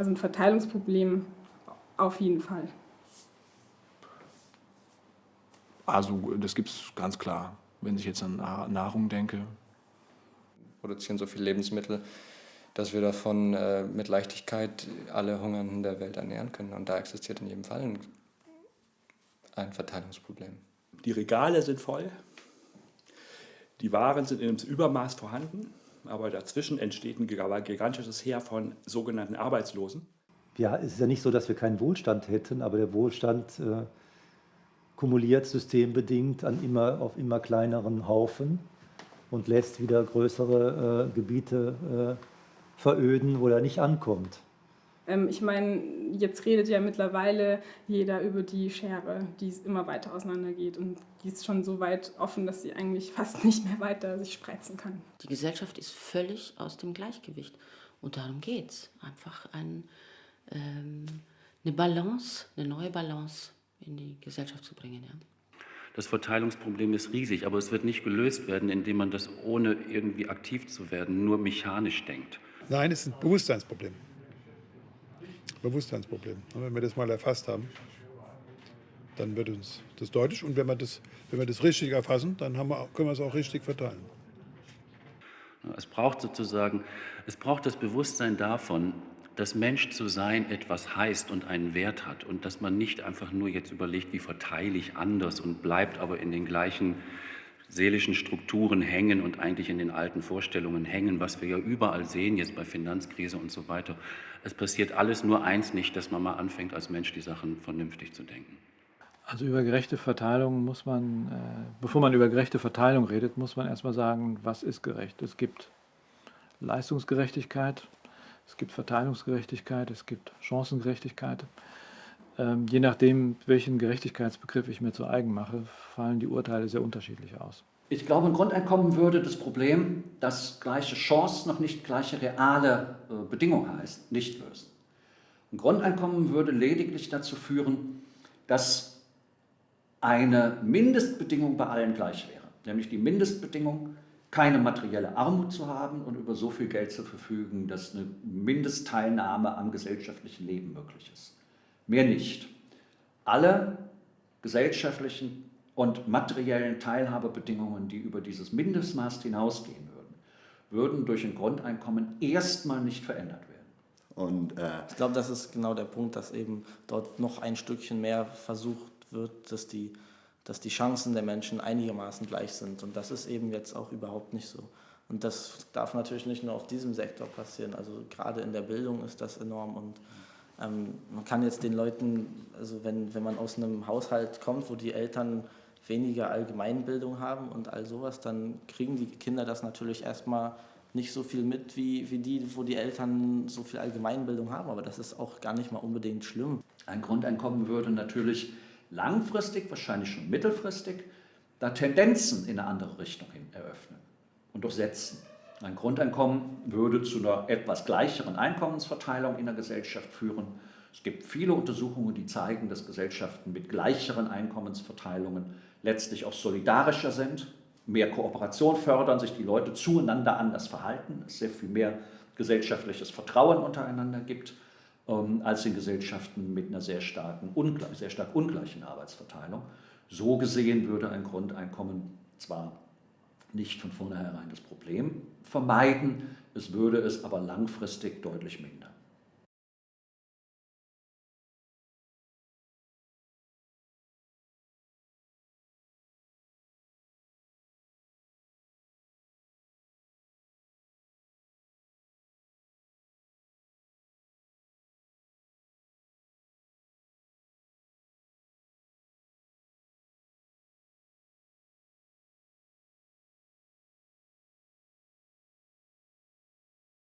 Also ein Verteilungsproblem auf jeden Fall. Also das gibt es ganz klar. Wenn ich jetzt an Nahrung denke. Wir produzieren so viele Lebensmittel, dass wir davon äh, mit Leichtigkeit alle Hungernden der Welt ernähren können. Und da existiert in jedem Fall ein, ein Verteilungsproblem. Die Regale sind voll, die Waren sind in einem Übermaß vorhanden, aber dazwischen entsteht ein gigantisches Heer von sogenannten Arbeitslosen. Ja, es ist ja nicht so, dass wir keinen Wohlstand hätten, aber der Wohlstand äh, kumuliert systembedingt an immer, auf immer kleineren Haufen und lässt wieder größere äh, Gebiete äh, veröden, wo er nicht ankommt. Ähm, ich meine, jetzt redet ja mittlerweile jeder über die Schere, die immer weiter auseinandergeht und die ist schon so weit offen, dass sie eigentlich fast nicht mehr weiter sich spreizen kann. Die Gesellschaft ist völlig aus dem Gleichgewicht und darum geht es. Einfach ein, ähm, eine Balance, eine neue Balance in die Gesellschaft zu bringen. Ja. Das Verteilungsproblem ist riesig, aber es wird nicht gelöst werden, indem man das ohne irgendwie aktiv zu werden nur mechanisch denkt. Nein, es ist ein Bewusstseinsproblem. Bewusstseinsproblem. Wenn wir das mal erfasst haben, dann wird uns das deutlich. Und wenn wir das, wenn wir das richtig erfassen, dann wir, können wir es auch richtig verteilen. Es braucht sozusagen, es braucht das Bewusstsein davon, dass Mensch zu sein etwas heißt und einen Wert hat und dass man nicht einfach nur jetzt überlegt, wie verteile ich anders und bleibt aber in den gleichen seelischen Strukturen hängen und eigentlich in den alten Vorstellungen hängen, was wir ja überall sehen, jetzt bei Finanzkrise und so weiter. Es passiert alles nur eins nicht, dass man mal anfängt, als Mensch die Sachen vernünftig zu denken. Also über gerechte Verteilung muss man, äh, bevor man über gerechte Verteilung redet, muss man erstmal sagen, was ist gerecht. Es gibt Leistungsgerechtigkeit, es gibt Verteilungsgerechtigkeit, es gibt Chancengerechtigkeit. Ähm, je nachdem, welchen Gerechtigkeitsbegriff ich mir zu eigen mache, fallen die Urteile sehr unterschiedlich aus. Ich glaube, ein Grundeinkommen würde das Problem, dass gleiche Chance noch nicht gleiche reale äh, Bedingung heißt, nicht lösen. Ein Grundeinkommen würde lediglich dazu führen, dass eine Mindestbedingung bei allen gleich wäre. Nämlich die Mindestbedingung, keine materielle Armut zu haben und über so viel Geld zu verfügen, dass eine Mindestteilnahme am gesellschaftlichen Leben möglich ist. Mehr nicht. Alle gesellschaftlichen und materiellen Teilhabebedingungen, die über dieses Mindestmaß hinausgehen würden, würden durch ein Grundeinkommen erstmal nicht verändert werden. Und, äh ich glaube, das ist genau der Punkt, dass eben dort noch ein Stückchen mehr versucht wird, dass die dass die Chancen der Menschen einigermaßen gleich sind. Und das ist eben jetzt auch überhaupt nicht so. Und das darf natürlich nicht nur auf diesem Sektor passieren. Also gerade in der Bildung ist das enorm. Und ähm, man kann jetzt den Leuten, also wenn, wenn man aus einem Haushalt kommt, wo die Eltern weniger Allgemeinbildung haben und all sowas, dann kriegen die Kinder das natürlich erstmal nicht so viel mit wie, wie die, wo die Eltern so viel Allgemeinbildung haben. Aber das ist auch gar nicht mal unbedingt schlimm. Ein Grundeinkommen würde natürlich langfristig, wahrscheinlich schon mittelfristig, da Tendenzen in eine andere Richtung hin eröffnen und durchsetzen. Ein Grundeinkommen würde zu einer etwas gleicheren Einkommensverteilung in der Gesellschaft führen. Es gibt viele Untersuchungen, die zeigen, dass Gesellschaften mit gleicheren Einkommensverteilungen letztlich auch solidarischer sind, mehr Kooperation fördern, sich die Leute zueinander anders verhalten, es sehr viel mehr gesellschaftliches Vertrauen untereinander gibt ähm, als in Gesellschaften mit einer sehr, starken, sehr stark ungleichen Arbeitsverteilung. So gesehen würde ein Grundeinkommen zwar nicht von vornherein das Problem vermeiden, es würde es aber langfristig deutlich mindern.